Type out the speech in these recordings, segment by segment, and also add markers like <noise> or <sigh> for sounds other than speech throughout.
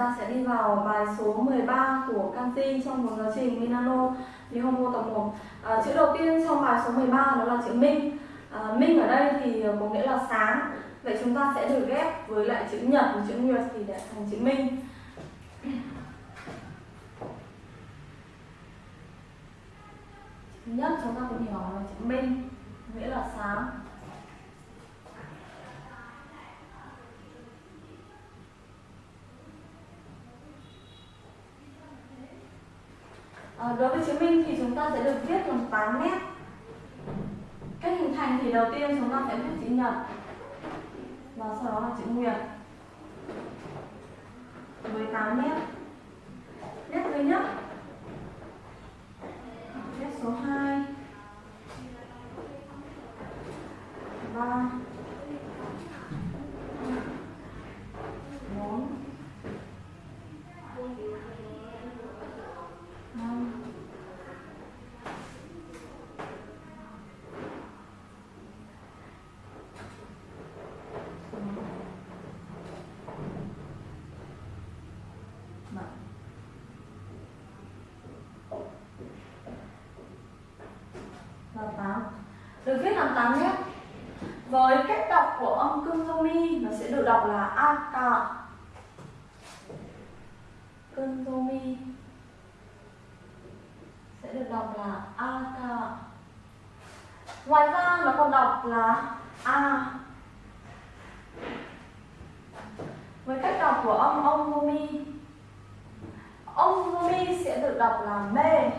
ta sẽ đi vào bài số 13 của canxi trong một giáo trình Minano Nihomo tập 1 à, Chữ đầu tiên trong bài số 13 đó là chữ Minh. À, Minh ở đây thì có nghĩa là sáng. Vậy chúng ta sẽ được ghép với lại chữ nhật và chữ nguyệt thì để thành chữ Minh. Nhất chúng ta cũng hiểu là chữ Minh nghĩa là sáng. À, đối với chứng minh thì chúng ta sẽ được viết bằng 8 nét. Cách hình thành thì đầu tiên chúng ta sẽ viết chữ nhật. Và sau đó là chữ nguyệt. Với 8 nét. Nét thứ nhất. Nét số 2 3 4 5 7 và 8 được viết làm 8 nét với cách đọc của âm cương do mi nó sẽ được đọc là a ca cương do mi sẽ được đọc là a ca ngoài ra, nó còn đọc là a. Với cách đọc của âm ông do mi ông do mi sẽ được đọc là mê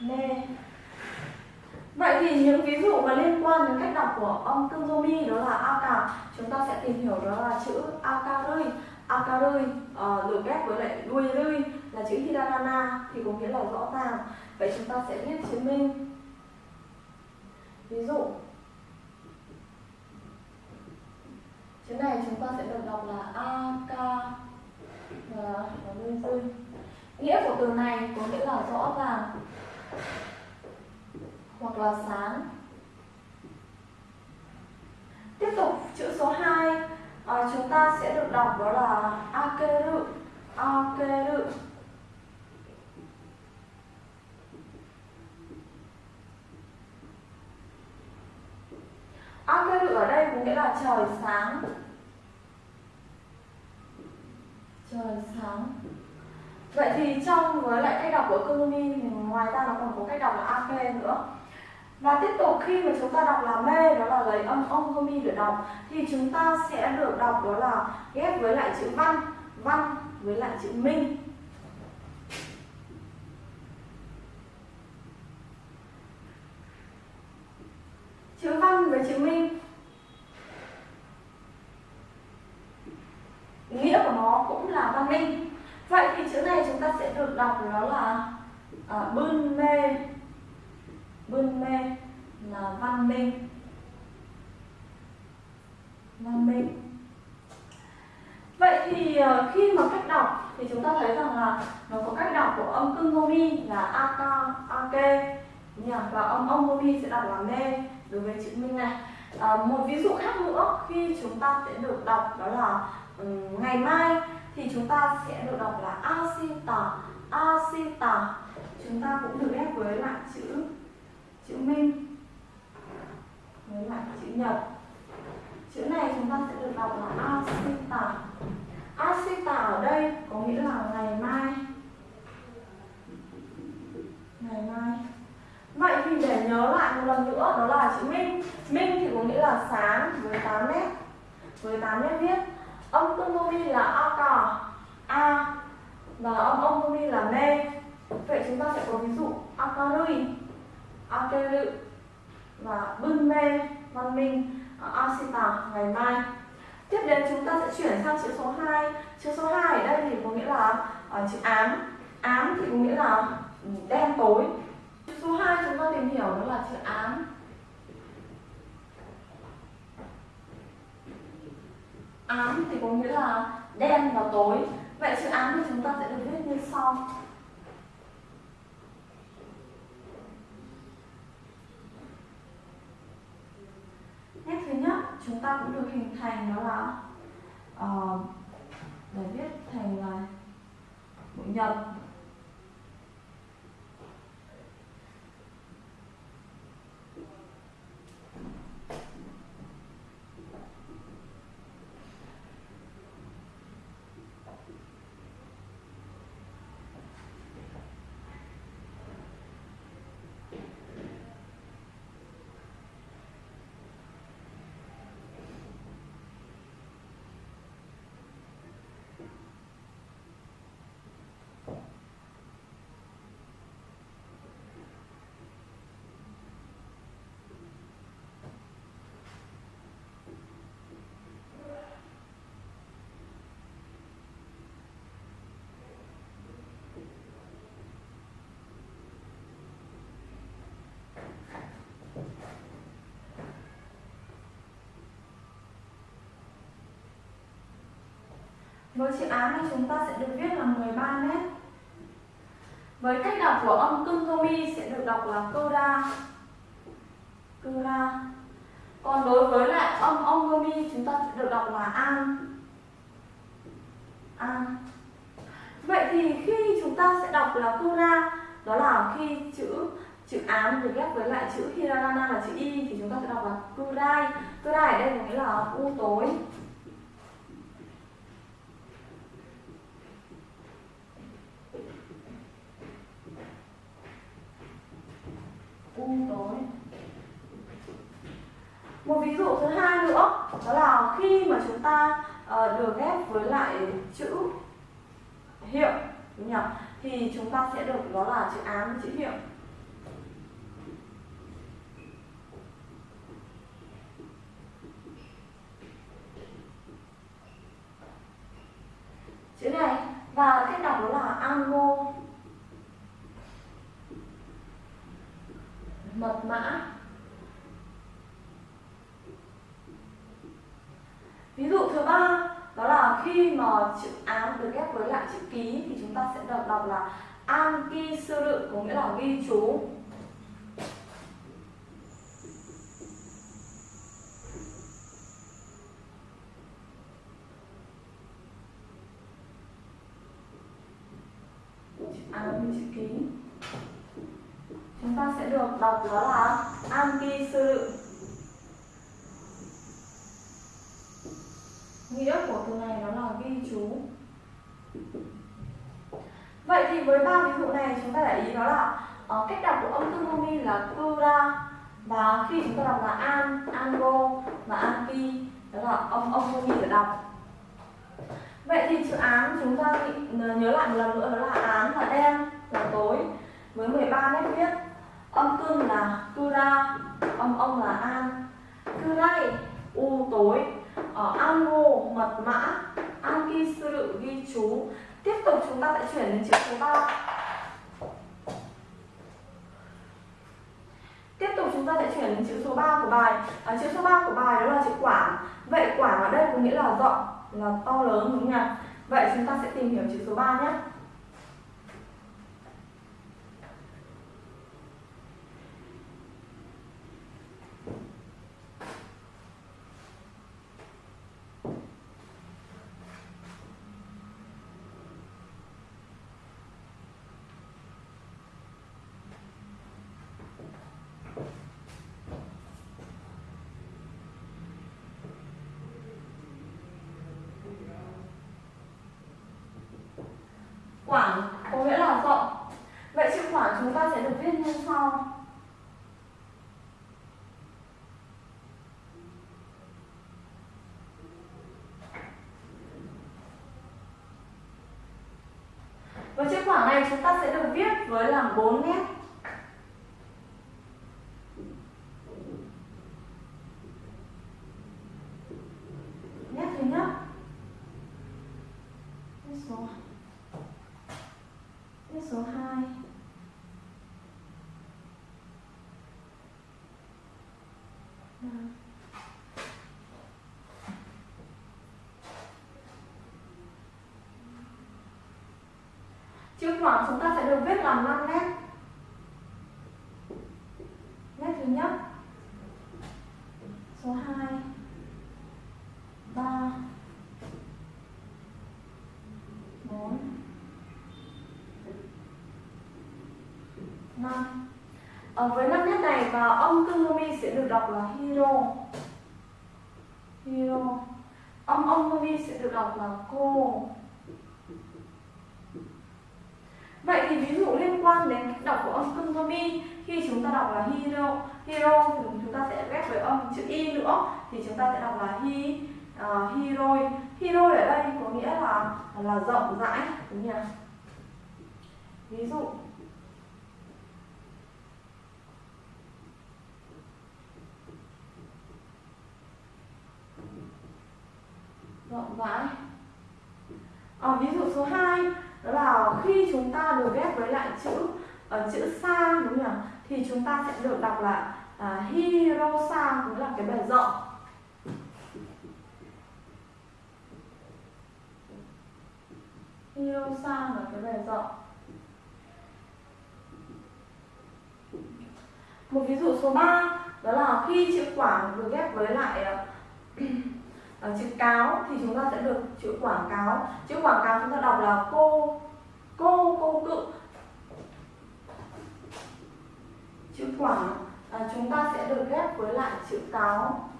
mê Vậy thì những ví dụ mà liên quan đến cách đọc của ông cưng mi đó là Aka chúng ta sẽ tìm hiểu đó là chữ akarui akarui uh, ờ, được ghép với lại đuôi rui là chữ hiragana thì có nghĩa là rõ ràng. Vậy chúng ta sẽ viết chứng minh. Ví dụ chữ này chúng ta sẽ được đọc là Aka và ờ, đuôi rui nghĩa của từ này có nghĩa là rõ ràng hoặc là sáng. Tiếp tục chữ số 2 à, chúng ta sẽ được đọc đó là akeru. Akeru. Akeru ở đây có nghĩa là trời sáng. Trời sáng. Vậy thì trong với lại cách đọc của Kurumi thì ngoài ra nó còn có cách đọc là ake nữa và tiếp tục khi mà chúng ta đọc là mê đó là lấy âm ông mi để đọc thì chúng ta sẽ được đọc đó là ghép với lại chữ văn văn với lại chữ minh. Chữ văn với chữ minh. Nghĩa của nó cũng là văn minh. Vậy thì chữ này chúng ta sẽ được đọc đó là à, bươn mê bươn mê là văn minh văn minh vậy thì ờ, khi mà cách đọc thì chúng ta thấy rằng là nó có cách đọc của Omomi là aka ake và âm ông gomi sẽ đọc là mê đối với chữ minh này. À, một ví dụ khác nữa khi chúng ta sẽ được đọc đó là um, ngày mai thì chúng ta sẽ được đọc là asita asita chúng ta cũng được ghép với lại chữ chữ minh với lại chữ nhật. Chữ này chúng ta sẽ được đọc là asita asita ở đây có nghĩa là ngày mai ngày mai. Vậy thì để nhớ lại một lần nữa đó là chữ minh. Minh thì có nghĩa là sáng với 8 nét. Với 8 nét viết âm tương tomomi là a cò a và âm âm tương tomomi là mê. Vậy chúng ta sẽ có ví dụ akarui lự và bưng mê văn minh a sita ngày mai. Tiếp đến chúng ta sẽ chuyển sang chữ số 2 chữ số 2 ở đây thì có nghĩa là uh, chữ ám. Ám thì có nghĩa là đen tối. Chữ số 2 chúng ta tìm hiểu đó là chữ ám. Ám thì có nghĩa là đen và tối. Vậy chữ ám thì chúng ta sẽ được viết như sau. Nét thứ nhất chúng ta cũng được hình thành đó là uh, để viết thành ờ, là bụi nhật. Với chữ án thì chúng ta sẽ được viết là 13 mét. Với cách đọc của âm cưng sẽ được đọc là cơ ra. Cơ. Còn đối với lại âm ông chúng ta sẽ được đọc là an. An. Vậy thì khi chúng ta sẽ đọc là cơ đó là khi chữ chữ án được ghép với lại chữ hiragana là chữ y, thì chúng ta sẽ đọc là kurai. Kurai ở đây có nghĩa là u tối. U tối. Một ví dụ thứ hai nữa đó là khi mà chúng ta ờ, uh, được ghép với lại chữ hiệu đúng nhỉ? Thì chúng ta sẽ được đó là chữ ám với chữ hiệu. Chữ này và cách đọc đó là ango mật mã. Ví dụ thứ ba, đó là khi mà chữ án được ghép với lại chữ ký thì chúng ta sẽ đọc đọc là an ki sư lự, có nghĩa là ghi chú chữ án với chữ ký chúng ta sẽ được đọc đó là anti sư lự nghĩa của từ này đó là ghi chú. Vậy thì với ba ví dụ này chúng ta để ý đó là uh, cách đọc của âm tương mi là cura và khi chúng ta đọc là an ango và anki đó là âm âm mi để đọc. Vậy thì chữ án chúng ta nhớ lại một lần nữa đó là án là đen là tối với 13 nét viết âm cương là kura âm ông là an. Kurai u tối. Ở ango mật mã. Anki sư ghi chú. Tiếp tục chúng ta sẽ chuyển đến chữ số 3 tiếp tục chúng ta sẽ chuyển đến chữ số 3 của bài. À, chữ số 3 của bài đó là chữ quản vậy quản ở đây có nghĩa là rộng là to lớn đúng không nhỉ? Vậy chúng ta sẽ tìm hiểu chữ số 3 nhé. Quảng có nghĩa là rộng Vậy chữ khoảng chúng ta sẽ được viết như sau. Với chữ khoảng này chúng ta sẽ được viết với là 4 Nét. được viết làm 5 nét. Nét thứ nhất, số 2 3 4 5 ở với năm nét này và ông Kumi sẽ được đọc là Hiro Hiro ông âm Kagumi sẽ được đọc là Cô. Đến âm cưng khi chúng ta đọc là hero hero thì chúng ta sẽ ghép với âm chữ y nữa. Thì chúng ta sẽ đọc là hi ờ, uh, hiroi hiroi ở đây có nghĩa là là rộng rãi đúng nhỉ? Ví dụ rộng rãi. À, ví dụ số 2 đó là khi chúng ta được ghép với lại chữ ở chữ sa đúng không thì chúng ta sẽ được đọc là uh, hirosa cũng là cái bề rộng. Hirosa là cái bề rộng. Một ví dụ số 3 đó là khi chữ quảng được ghép với lại uh, <clears throat> chữ cáo thì chúng ta sẽ được chữ quảng cáo. Chữ quảng cáo chúng ta đọc là cô cô cô cự. Chữ quảng à, chúng ta sẽ được ghép với lại chữ cáo.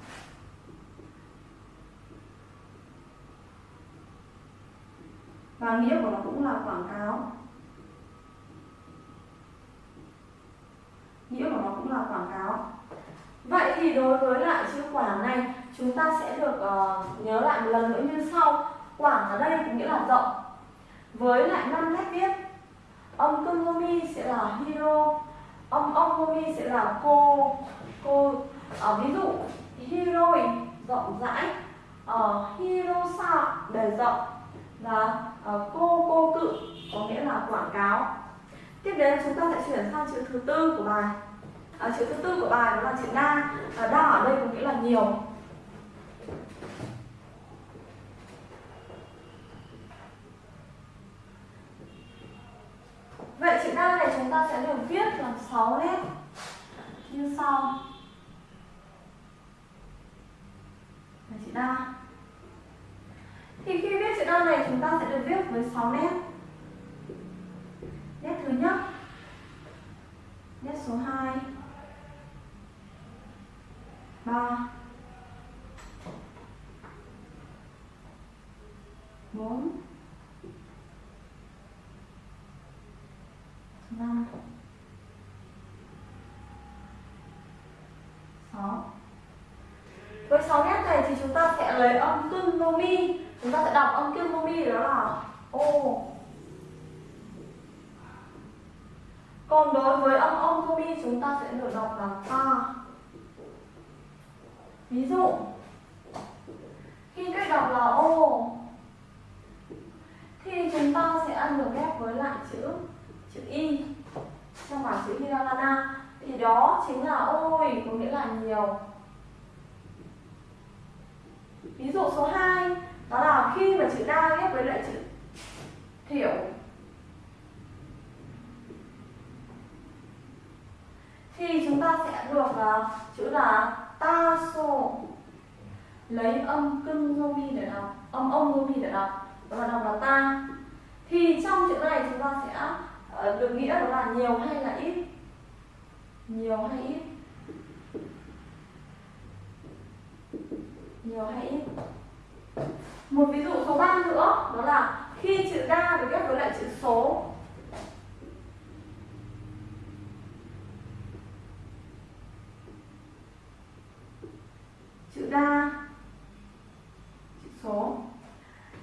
Và nghĩa của nó cũng là quảng cáo. Nghĩa của nó cũng là quảng cáo. Vậy thì đối với lại chữ quảng này chúng ta sẽ được uh, nhớ lại một lần nữa như sau. Quảng ở đây có nghĩa là rộng. Với lại năm nét viết ông kungomi sẽ là hero âm âm gomi sẽ là cô cô ở ví dụ hiroi rộng rãi ờ, uh, hirosa bề rộng và uh, cô cô cự có nghĩa là quảng cáo. Tiếp đến chúng ta sẽ chuyển sang chữ thứ tư của bài. À, chữ thứ tư của bài đó là chữ đa à, đa ở đây có nghĩa là nhiều. Vậy chữ đa này chúng ta sẽ được viết làm 6 nét như sau. Là chữ đa. Thì khi viết chữ đa này chúng ta sẽ được viết với 6 nét. Nét thứ nhất. Nét số 2. 3 4 5 6 Với 6 nét này thì chúng ta sẽ lấy âm cưng mô mi. Chúng ta sẽ đọc âm cưng mô mi đó là, ô. Còn đối với âm âm mô mi, chúng ta sẽ được đọc là ta. Ví dụ, Khi cách đọc là ô, Thì chúng ta sẽ ăn được ghép với lại chữ chữ y. Trong bảng chữ hiragana thì đó chính là ôi có nghĩa là nhiều. Ví dụ số 2 đó là khi mà chữ đa ghép với lại chữ thiểu. Thì chúng ta sẽ được uh, chữ là ta sô. Lấy âm cưng zomi để đọc âm ông zomi để đọc. Đó là đọc là ta. Thì trong chữ này chúng ta sẽ Ờ, được nghĩa đó là nhiều hay là ít? Nhiều hay ít? Nhiều hay ít? Một ví dụ số 3 nữa, đó là khi chữ đa được ghép với lại chữ số. Chữ đa chữ số.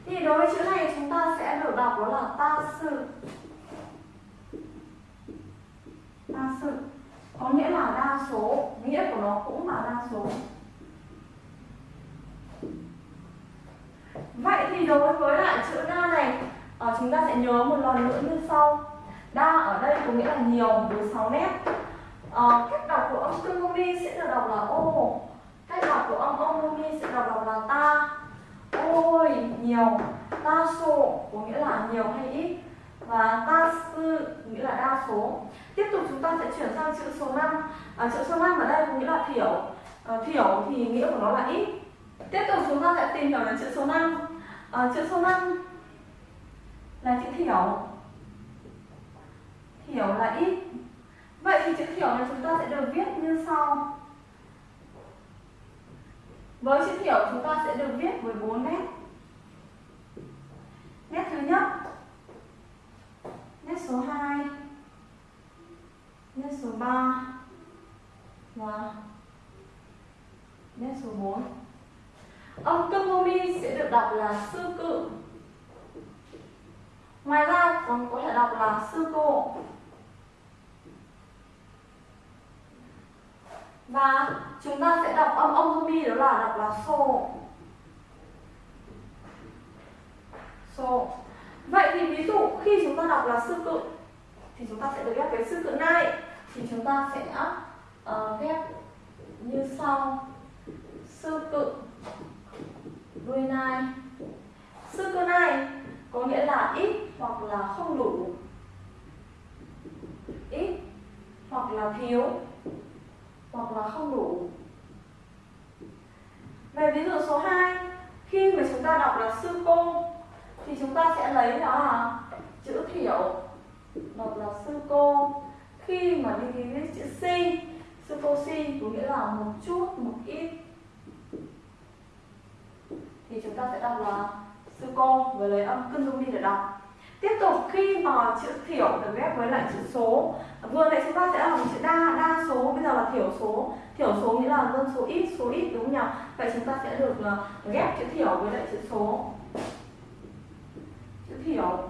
Thì đối với chữ này chúng ta sẽ được đọc đó là ta sự ta sự. Có nghĩa là đa số nghĩa của nó cũng là đa số. Vậy thì đối với lại chữ đa này ờ, chúng ta sẽ nhớ một lần nữa như sau. Đa ở đây có nghĩa là nhiều với 6 nét. À, cách đọc của âm tương mi sẽ được đọc là ô. Cách đọc của âm âm mi sẽ được đọc là ta. Ôi nhiều. Ta số có nghĩa là nhiều hay ít? Và đa sư nghĩa là đa số. Tiếp tục chúng ta sẽ chuyển sang chữ số 5 à, chữ số 5 ở đây có nghĩa là thiểu. À, thiểu thì nghĩa của nó là ít. Tiếp tục chúng ta sẽ tìm hiểu đến chữ số 5 à, ờ, chữ số 5 là chữ thiểu. Thiểu là ít. Vậy thì chữ thiểu này chúng ta sẽ được viết như sau. Với chữ thiểu chúng ta sẽ được viết với bốn nét. Nét thứ nhất, nét số 2, nét số 3 và nét số 4. Âm tương sẽ được đọc là sư cự. Ngoài ra còn có thể đọc là sư cô. Và chúng ta sẽ đọc âm âm hô đó là đọc là sô. Sô. Vậy thì ví dụ khi chúng ta đọc là sư cự thì chúng ta sẽ được ghép với sư cự này. Thì chúng ta sẽ uh, ghép như sau. Sư cự đuôi nai. Sư cự này có nghĩa là ít hoặc là không đủ. Ít hoặc là thiếu hoặc là không đủ. Về ví dụ số 2 khi mà chúng ta đọc là sư cô thì chúng ta sẽ lấy đó là chữ thiểu một là sư cô. Khi mà đi viết chữ si, sư cô si có nghĩa là một chút, một ít. Thì chúng ta sẽ đọc là sư cô với lấy âm cân dung đi để đọc. Tiếp tục, khi mà chữ thiểu được ghép với lại chữ số, vừa nãy chúng ta sẽ làm chữ đa đa số, bây giờ là thiểu số. Thiểu số nghĩa là dân số ít số ít, đúng không nhỉ? Vậy chúng ta sẽ được ờ, ghép chữ thiểu với lại chữ số thiểu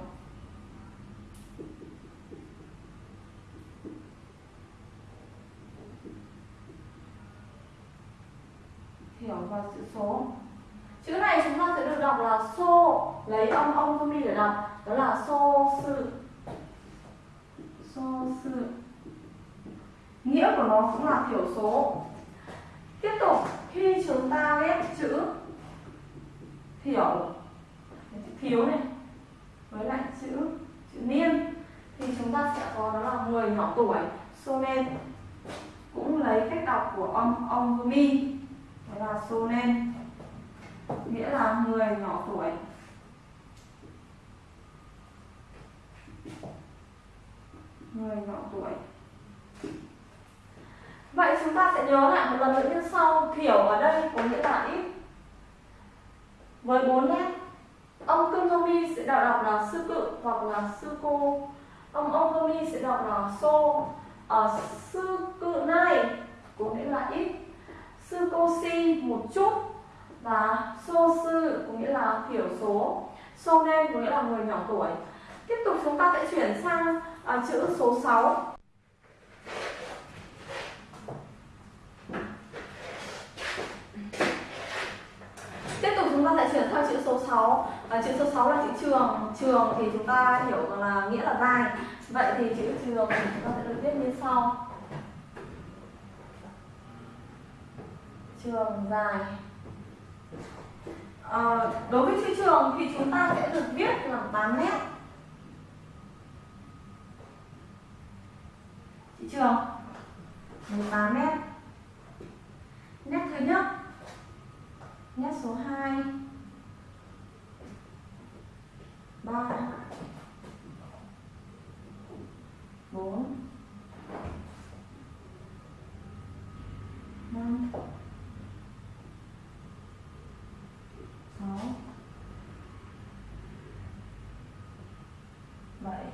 thiểu và chữ số. Chữ này chúng ta sẽ được đọc là xô lấy âm ông không đi để đọc. Đó là xô sự. Xô sự. Nghĩa của nó cũng là thiểu số. Tiếp tục, khi chúng ta ghép chữ, thiểu. Thiếu này với lại chữ chữ niên. Thì chúng ta sẽ có đó là người nhỏ tuổi. Sonen cũng lấy cách đọc của ông ông mi đó là sonen nghĩa là người nhỏ tuổi. Người nhỏ tuổi. Vậy chúng ta sẽ nhớ lại một lần nữa như sau. Thiểu ở đây có nghĩa là ít. Với bốn nét ông cưng sẽ đọc, đọc là sư cự hoặc là sư cô. Ông ông mi sẽ đọc là xô ở ờ, sư cự này có nghĩa là ít. Sư cô si một chút và số sư có nghĩa là thiểu số. So nên có nghĩa là người nhỏ tuổi. Tiếp tục chúng ta sẽ chuyển sang à, chữ số 6 tiếp tục chúng ta sẽ chuyển sang chữ số 6 à, chữ số 6 là chữ trường. Trường thì chúng ta hiểu là nghĩa là dài. Vậy thì chữ trường thì chúng ta sẽ được viết như sau. Trường dài. À, đối với chữ trường thì chúng ta sẽ được viết là 8 mét. Chữ trường 18 mét. Nét thứ nhất nét số 2 3 4 5 6 7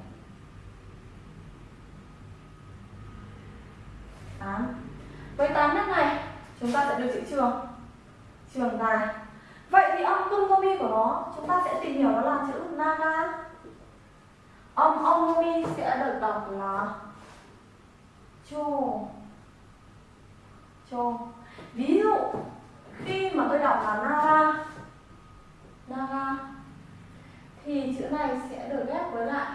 8 Với 8 nét này, chúng ta sẽ được chữ trường trường dài Vậy thì âm kungomi của nó, chúng ta sẽ tìm hiểu đó là chữ naga Âm ongomi sẽ được đọc là chô. Chô. Ví dụ, khi mà tôi đọc là naga naga thì chữ này sẽ được ghép với lại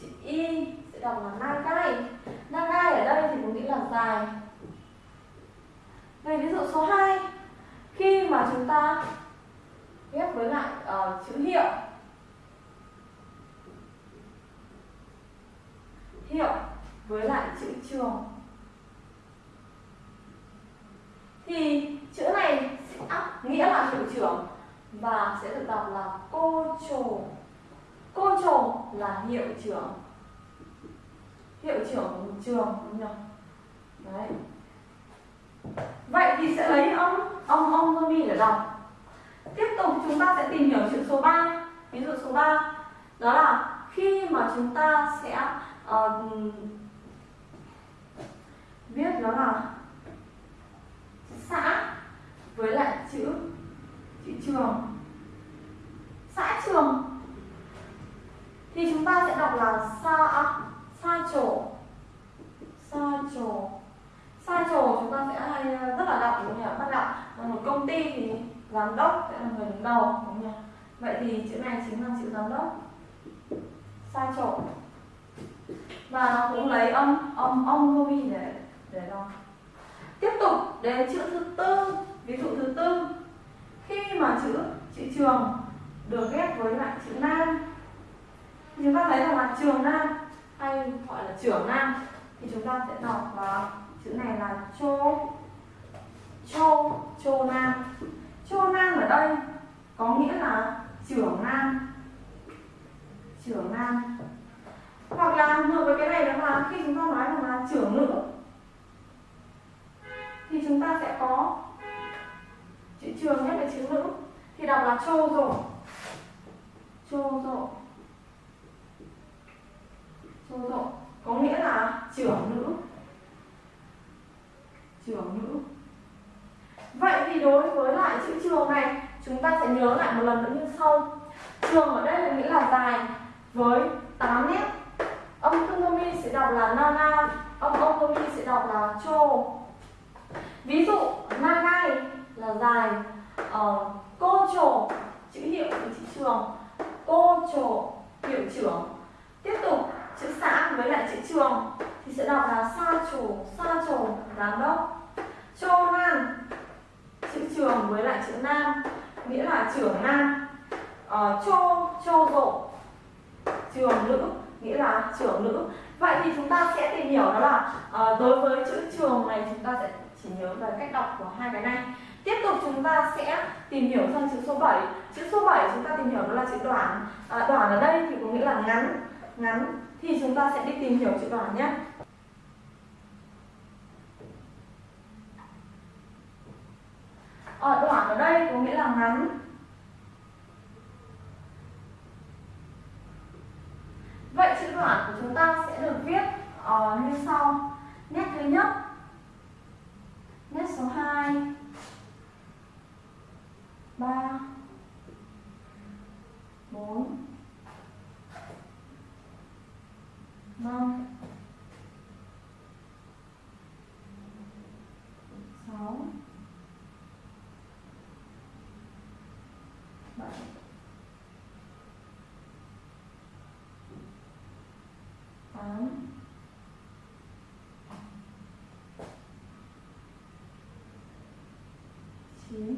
chữ y, sẽ đọc là nagai nagai ở đây thì có nghĩa là dài về ví dụ số 2 khi mà chúng ta ghép với lại uh, chữ hiệu. Hiệu với lại chữ trường. Thì chữ này sẽ áp nghĩa là hiệu trưởng và sẽ được đọc là cô trồ. Cô trồ là hiệu trưởng. Hiệu trưởng trường đúng không đấy vậy thì sẽ lấy ông ông ông Romy để đọc tiếp tục chúng ta sẽ tìm hiểu chữ số 3 ví dụ số 3 đó là khi mà chúng ta sẽ uh, viết đó là xã với lại chữ chữ trường. Xã trường thì chúng ta sẽ đọc là xa xa sa trổ sa trổ sa trổ chúng ta sẽ hay ờ, rất là đọc, đúng không nhỉ? Bắt đọc. Là một công ty thì giám đốc sẽ là người đứng đầu, đúng không nhỉ? Vậy thì chữ này chính là chữ giám đốc. Sa trổ và nó cũng lấy âm âm âm ruby để để đo. Tiếp tục đến chữ thứ tư, ví dụ thứ tư. Khi mà chữ chữ trường được ghép với lại chữ nam chúng ta thấy rằng là trường nam, hay gọi là trưởng nam, thì chúng ta sẽ đọc là chữ này là chô chô chô nam. Chô nam ở đây có nghĩa là trưởng nam. Trưởng nam. Hoặc là ngược với cái này đó là khi chúng ta nói rằng là trưởng nữ, thì chúng ta sẽ có chữ trường nhất là chữ nữ, thì đọc là chô rộ. Chô rộ. Chô rộ. Có nghĩa là trưởng nữ trường nữ. Vậy thì đối với lại chữ trường này chúng ta sẽ nhớ lại một lần nữa như sau. Trường ở đây có nghĩa là dài với 8 nét. Âm tonomi sẽ đọc là nana âm otomi sẽ đọc là cho ví dụ nagai là dài uh, cô trổ chữ hiệu của chữ trường. Cô trổ hiệu trưởng. Tiếp tục chữ xã với lại chữ trường thì sẽ đọc là sa chủ sa trổ giám đốc. Chô nan chữ trường với lại chữ nam nghĩa là trưởng nam. Ờ, chô chô rộ trường nữ nghĩa là trưởng nữ. Vậy thì chúng ta sẽ tìm hiểu đó là uh, đối với chữ trường này chúng ta sẽ chỉ nhớ về cách đọc của hai cái này. Tiếp tục chúng ta sẽ tìm hiểu sang chữ số 7 chữ số 7 chúng ta tìm hiểu đó là chữ đoạn. À, đoạn ở đây thì có nghĩa là ngắn ngắn thì chúng ta sẽ đi tìm hiểu chữ đoạn nhé. Ở đoạn ở đây có nghĩa là ngắn. Vậy chữ đoạn của chúng ta sẽ được viết uh, như sau. Nét thứ nhất nét số 2 3 4 5 6 7 8 chín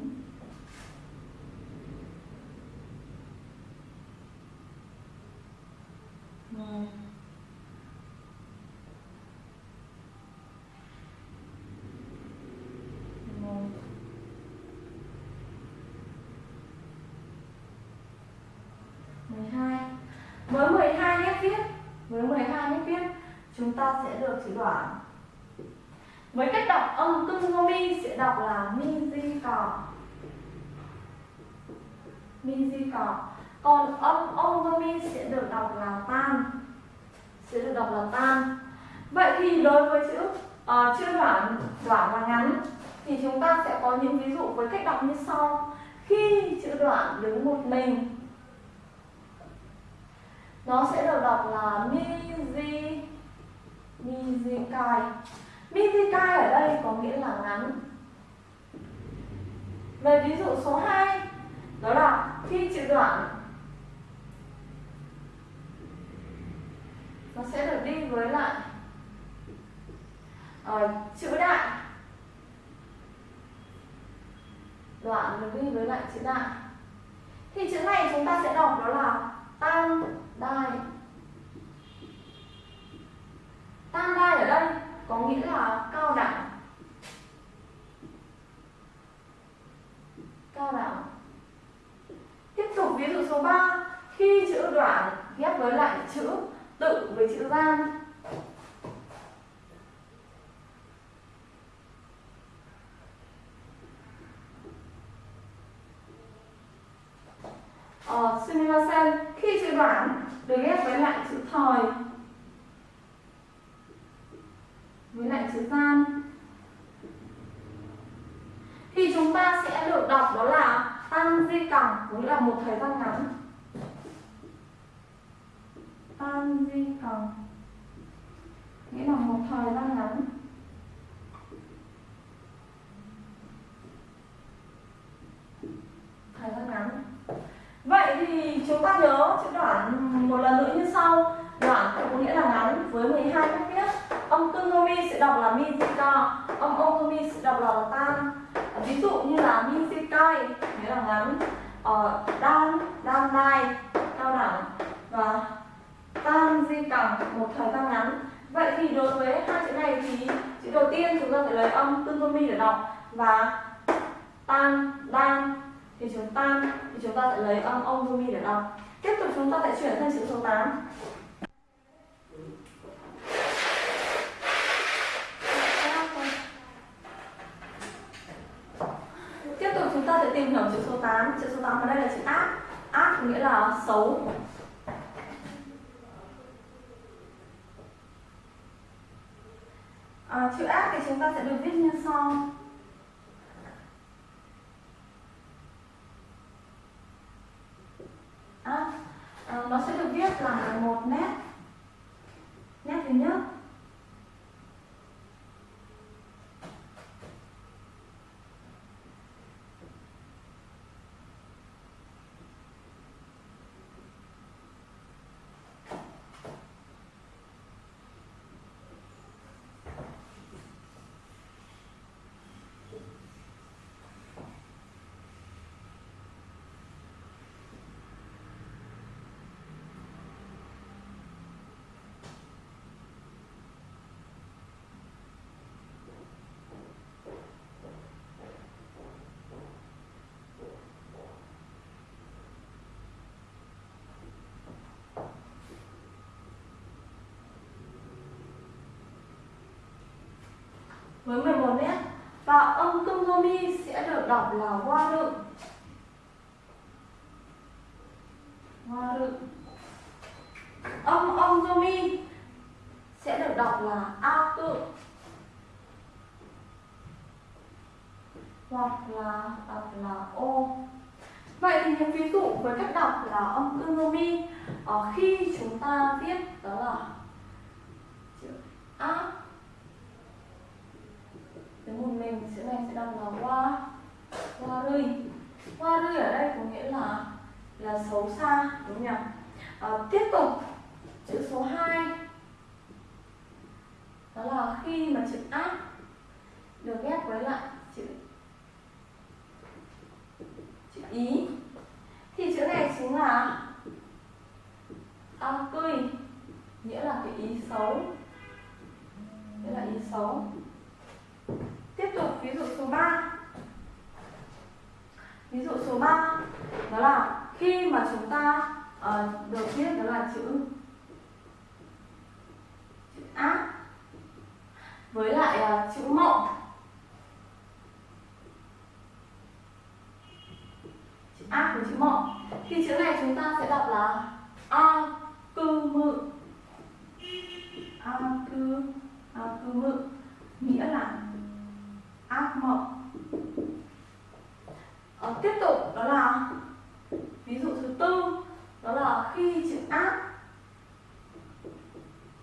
mười một mười hai với 12 nét viết. Với 12 nét viết chúng ta sẽ được chữ đoạn. Với cách đọc âm tương mi sẽ đọc là mi di cỏ mi di cỏ còn âm ông mi sẽ được đọc là tan. Sẽ được đọc là tan. Vậy thì đối với chữ uh, chữ đoạn đoạn và ngắn thì chúng ta sẽ có những ví dụ với cách đọc như sau. Khi chữ đoạn đứng một mình nó sẽ được đọc là mi di mi di Mizikai ở đây có nghĩa là ngắn. Về ví dụ số 2 Đó là khi chữ đoạn. Nó sẽ được đi với lại uh, chữ đại. Đoạn được đi với lại chữ đại. Thì chữ này chúng ta sẽ ờ, sunivasen khi chữ đoản được ghép với lại chữ thời ví dụ như là mizikai nghĩa là ngắn ờ, đan đan nai cao đẳng và tan di cẳng một thời gian ngắn. Vậy thì đối với hai chữ này thì chữ đầu tiên chúng ta phải lấy âm tương âm mi để đọc và tan đan thì chúng ta thì chúng ta sẽ lấy âm ongomi để đọc. Tiếp tục chúng ta sẽ chuyển sang chữ số 8 ta sẽ tìm hiểu chữ số 8 chữ số 8 ở đây là chữ ác. Ác nghĩa là xấu. À, chữ ác thì chúng ta sẽ được viết như sau. À, à, nó sẽ được viết là một nét nét thứ nhất. Với 11 nét và âm cưng mi sẽ được đọc là hoa rự. Hoa rự. Âm âm mi sẽ được đọc là a cự. Hoặc là đọc là ô. Vậy thì những ví dụ với cách đọc là âm cưng mi ờ, khi chúng ta viết đó là chữ a cái một mình chữ này sẽ đọc là wa hoa rui hoa rui ở đây có nghĩa là là xấu xa đúng không nhỉ? À, tiếp tục chữ số 2 đó là khi mà chữ ác được ghép với lại chữ chữ ý thì chữ này chính là a cười nghĩa là cái ý xấu. Nghĩa là ý xấu. Tiếp tục ví dụ số 3 Ví dụ số 3 Đó là khi mà chúng ta uh, được viết đó là chữ chữ ác với lại uh, chữ mộng. Chữ ác với chữ mộng. Thì chữ này chúng ta sẽ đọc là a cư mự. A cư a cư mự nghĩa là ác mộng à, ờ, tiếp tục đó là ví dụ thứ tư đó là khi chữ ác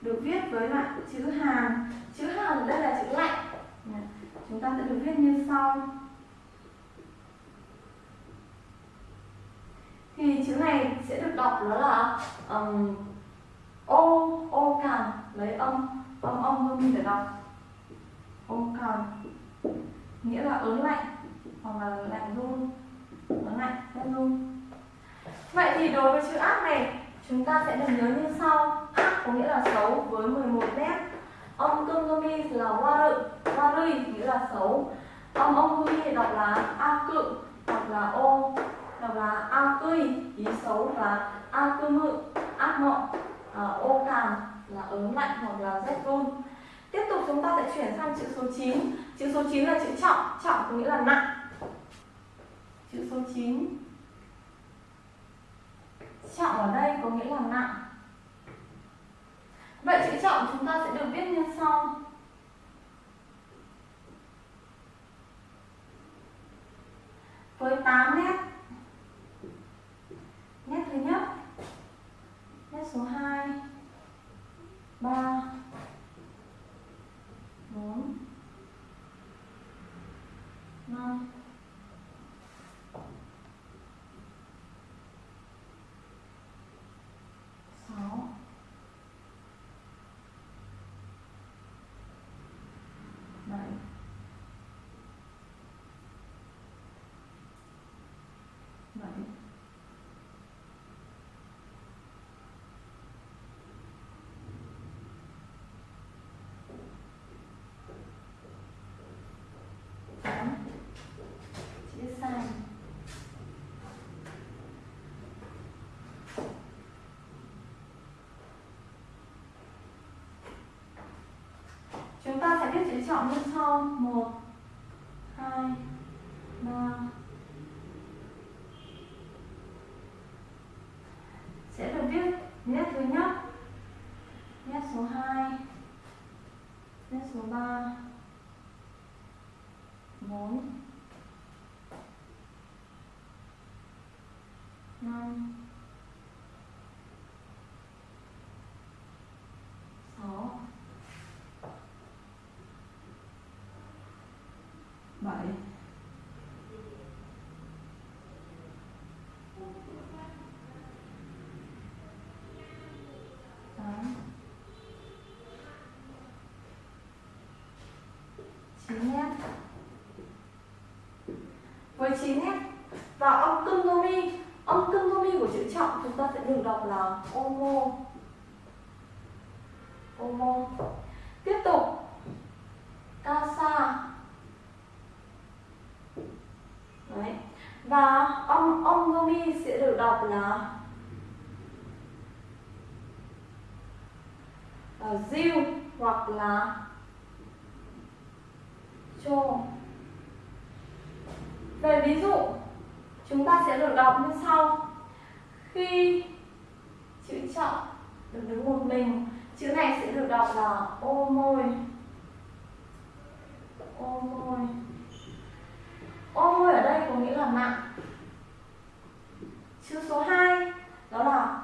được viết với lại chữ hàn. Chữ hàn ở đây là chữ lạnh. Chúng ta sẽ được viết như sau. Thì chữ này sẽ được đọc đó là um, ô ô càn lấy âm âm âm âm để đọc. Ô càn nghĩa là ớn lạnh hoặc là lạnh run ớn lạnh rét run vậy thì đối với chữ ác này chúng ta sẽ được nhớ như sau. Ác có nghĩa là xấu với 11 nét. Ông cương là hoa rự. Hoa rư nghĩa là xấu. Ông ông thì đọc là a cự hoặc là ô đọc là a cươi ý xấu và a cư mự ác mộng à, ô càn là ớn lạnh hoặc là rét run. Tiếp tục chúng ta sẽ chuyển sang chữ số 9 Chữ số 9 là chữ trọng Trọng có nghĩa là nặng. Chữ số 9 trọng ở đây có nghĩa là nặng. Vậy chữ trọng chúng ta sẽ được viết như sau. Với 8 nét. Nét thứ nhất. Nét số 2 3 4 5 6 7 7 tám chữ sai chúng ta sẽ trọng một hai ba sẽ được viết nét thứ nhất nét số 2 nét số 3 4 5 6 7 tám chín nét với 9 nét và âm tương đô mi âm tương đô mi của chữ trọng chúng ta sẽ được đọc là omo omo tiếp tục casa đấy và âm âm đô mi sẽ là uh, diêu hoặc là chô về ví dụ chúng ta sẽ được đọc như sau. Khi chữ trọng được đứng một mình chữ này sẽ được đọc là ô môi. Ô môi. Ô môi ở đây có nghĩa là nặng chữ số 2 đó là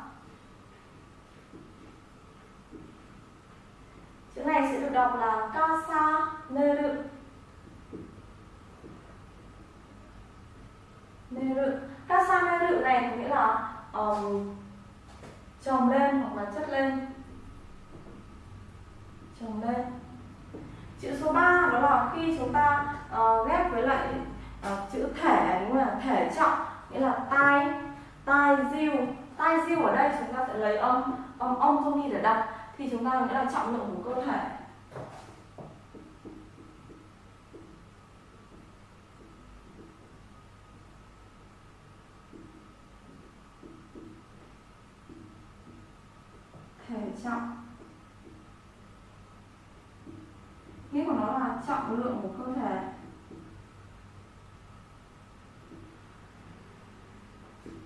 chữ này sẽ được đọc là casa neru neru casa neru này có nghĩa là um, trồng lên hoặc là chất lên. Trồng lên. Chữ số 3 đó là khi chúng ta uh, ghép với lại uh, chữ thể đúng là thể trọng nghĩa là tai tai diêu tai diêu ở đây chúng ta sẽ lấy âm âm âm đi để đặt thì chúng ta nghĩa là trọng lượng của cơ thể. Thể trọng. Nghĩa của nó là trọng lượng của cơ thể.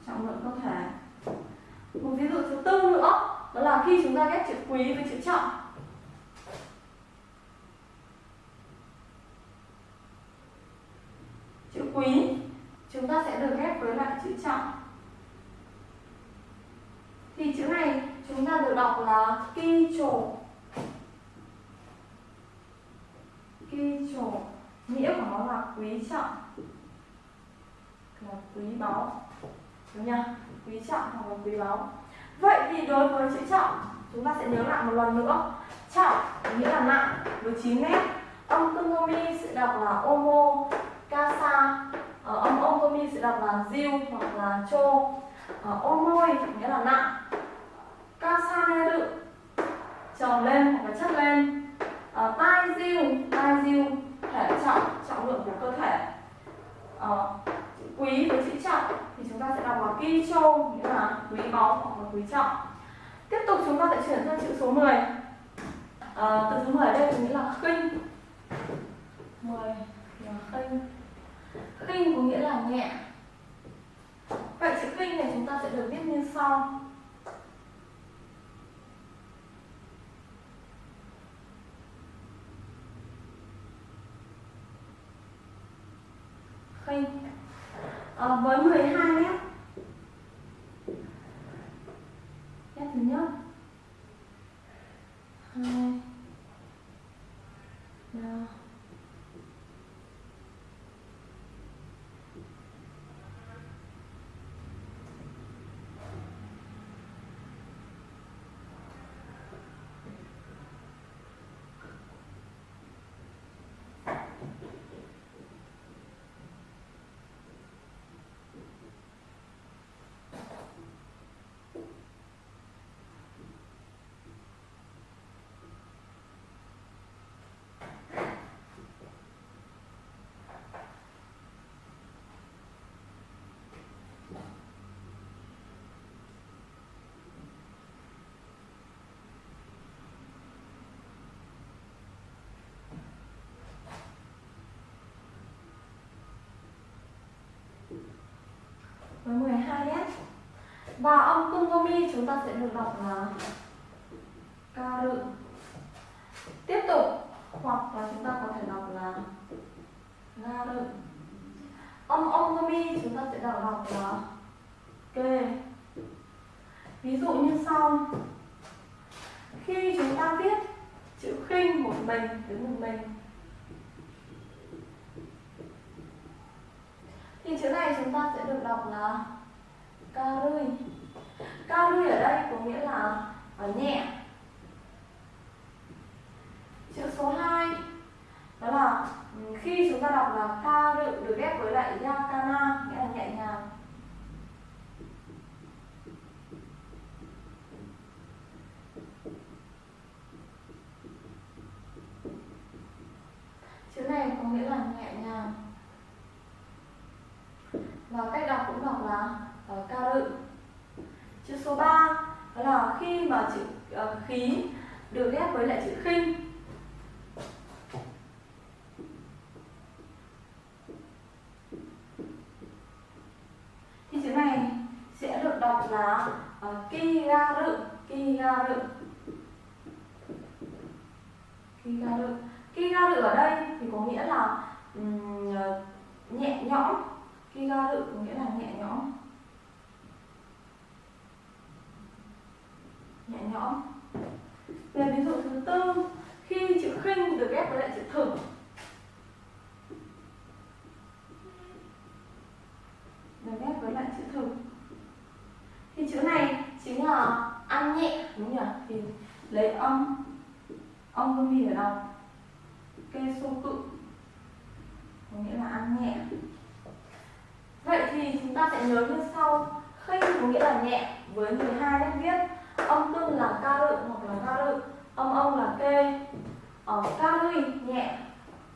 Trọng lượng cơ thể. Một ví dụ thứ tư nữa, đó là khi chúng ta ghép chữ quý với chữ trọng. Chữ quý, chúng ta sẽ được ghép với lại chữ trọng. Thì chữ này chúng ta được đọc là ki trổ. Ki trổ nghĩa của nó là quý trọng. Là quý báu đúng nhá? Quý trọng hoặc là quý báu. Vậy thì đối với chữ trọng, chúng ta sẽ nhớ lại một lần nữa. Trọng nghĩa là nặng, với 9 mét âm tương sẽ đọc là omo kasa ờ, âm omomi sẽ đọc là ziu hoặc là cho omoi ờ, nghĩa là nặng. Kasa kasaneru tròn lên hoặc là chất lên. Ờ, tai ziu tai ziu thể trọng trọng lượng của cơ thể. Quý với chữ trọng chúng ta sẽ đọc là ki châu nghĩa là quý báu hoặc là quý trọng. Tiếp tục chúng ta sẽ chuyển sang chữ số 10 à, ờ, từ số 10 ở đây có nghĩa là khinh. 10 là khinh. Khinh có nghĩa là nhẹ. Vậy chữ khinh này chúng ta sẽ được viết như sau khinh à, Ờ, với 12 mét nét thứ nhất hai ba với 12 nhé và âm cung vô mi chúng ta sẽ được đọc là ca rự. Tiếp tục, hoặc là chúng ta có thể đọc là ga rự. Âm âm vô mi chúng ta sẽ đọc đọc là kê. Ví dụ như sau. Khi chúng ta viết chữ khinh một mình với một mình. Thì chữ này chúng ta sẽ được đọc là ca rươi ca rươi ở đây có nghĩa là ở nhẹ. Chữ số 2 đó là ừ, khi chúng ta đọc là ca rự được ghép với lại yakana nghĩa là nhẹ nhàng. Chữ này có nghĩa là nhẹ nhàng. Và cách đọc cũng đọc là uh, ca chữ số 3 đó là khi mà chữ uh, khí được ghép với lại chữ khinh. Thì chữ này sẽ được đọc là ờ, uh, ki ga rự ki ga rự ki ga rự ki ga rự ở đây thì có nghĩa là um, nhẹ nhõm. Khi ga rự có nghĩa là nhẹ nhõm. Nhẹ nhõm. Về ví dụ thứ tư. Khi chữ khinh được ghép với lại chữ thử được ghép với lại chữ thử thì chữ này chính là ăn nhẹ, đúng nhỉ? Thì lấy âm âm âm mi ở đâu kê sô cự. Có nghĩa là ăn nhẹ. Vậy thì chúng ta sẽ nhớ như sau. Khinh có nghĩa là nhẹ với 12 nét viết. Âm tương là ca rự hoặc là ca rự Âm ông là kê. Ở ca rư nhẹ.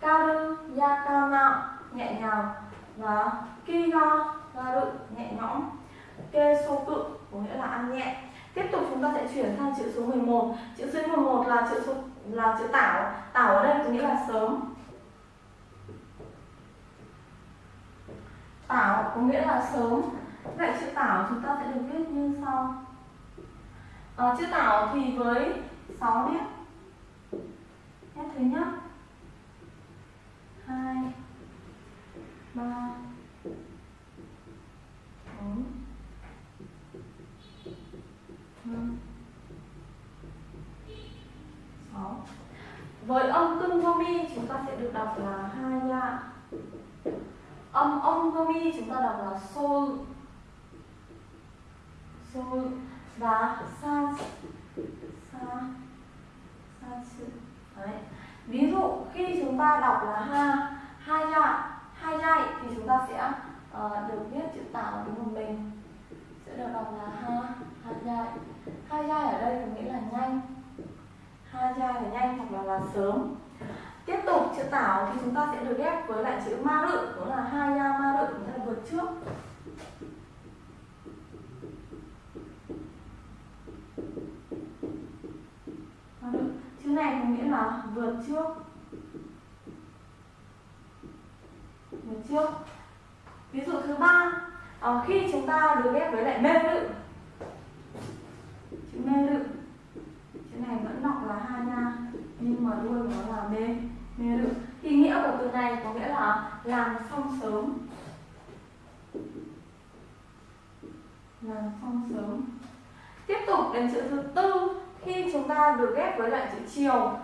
Ca rư, ya ca nạo nhẹ nhàng. Và ki ga ga rự nhẹ nhõm. Kê sô cự, có nghĩa là ăn nhẹ. Tiếp tục chúng ta sẽ chuyển sang chữ số 11 Chữ số 11 là chữ số, là chữ tảo. Tảo ở đây có nghĩa là sớm. Tảo có nghĩa là sớm. Vậy chữ tảo chúng ta sẽ được viết như sau. Ờ, à, Chữ tảo thì với 6 nét Nét thứ nhất 2 3 4 5 6 Với âm cưng vô mi chúng ta sẽ được đọc là hai nha. Âm âm vô mi chúng ta đọc là sol sol và sa sa sa sự đấy. Ví dụ khi chúng ta đọc là ha hai ya hai ya thì chúng ta sẽ uh, được viết chữ tảo đúng một mình sẽ được đọc là ha hai ya hai ya ở đây có nghĩa là nhanh. Hai ya là nhanh hoặc là là sớm. Tiếp tục chữ tảo thì chúng ta sẽ được ghép với lại chữ ma rự đó là hai ya ma rự nghĩa là vượt trước. Này có nghĩa là vượt trước. Vượt trước. Ví dụ thứ ba à, khi chúng ta được ghép với lại mê lự. Chữ mê lự chữ này vẫn đọc là ha nha nhưng mà đuôi nó là mê mê lự. Thì nghĩa của từ này có nghĩa là làm xong sớm. Làm xong sớm. Tiếp tục đến chữ thứ tư khi chúng ta được ghép với lại chữ chiều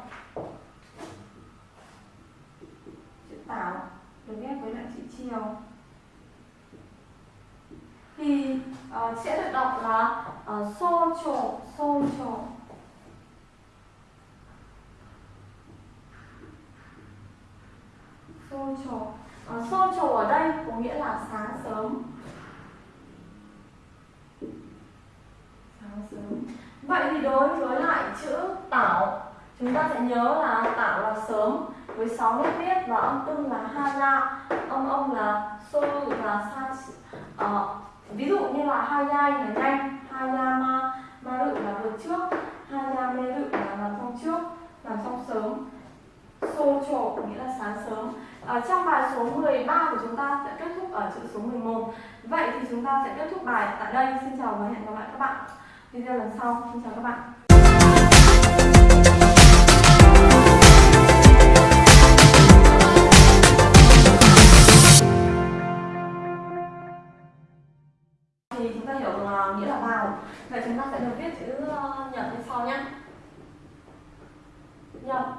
chữ tảo được ghép với lại chữ chiều thì uh, sẽ được đọc là uh, xô trổ xô trổ. Xô trổ. Uh, xô trổ ở đây có nghĩa là sáng sớm. Sáng sớm vậy thì đối với lại chữ tảo chúng ta sẽ nhớ là tảo là sớm với 6 nét viết và âm ưng là ha la. Âm ông là sô và sa à, ví dụ như là ha nhai là nhanh ha ya ma ma lự là vượt trước ha ya lự là làm xong trước làm xong sớm. Xô trộ nghĩa là sáng sớm. Ở trong bài số 13 của chúng ta sẽ kết thúc ở chữ số 11 vậy thì chúng ta sẽ kết thúc bài tại đây. Xin chào và hẹn gặp lại các bạn video lần sau xin chào các bạn. Thì chúng ta hiểu uh, nghĩa là vào vậy chúng ta sẽ được viết chữ uh, nhật như sau nhé. Nhật.